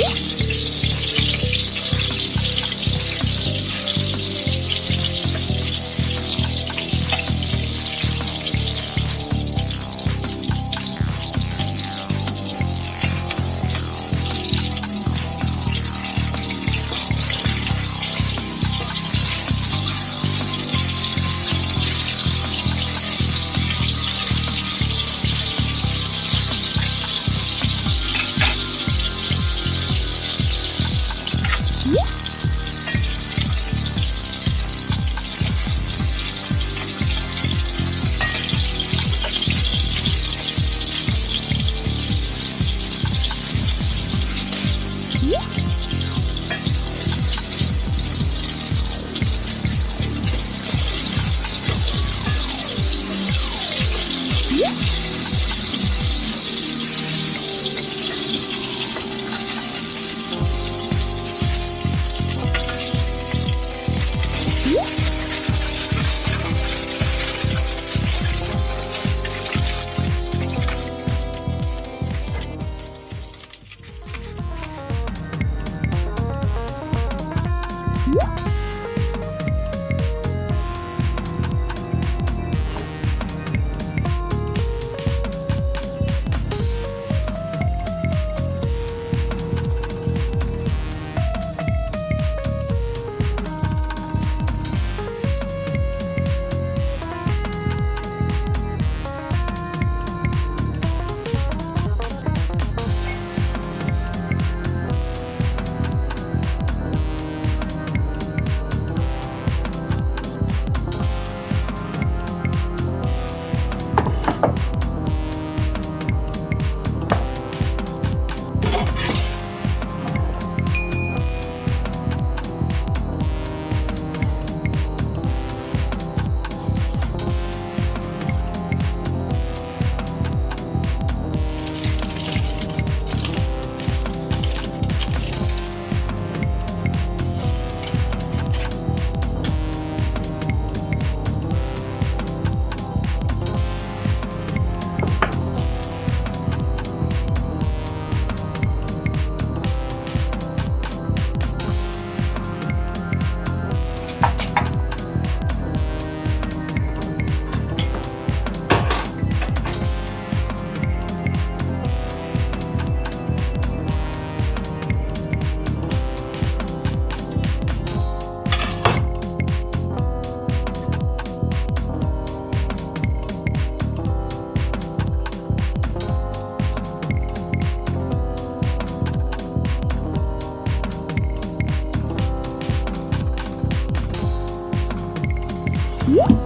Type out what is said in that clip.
Yeah. 음.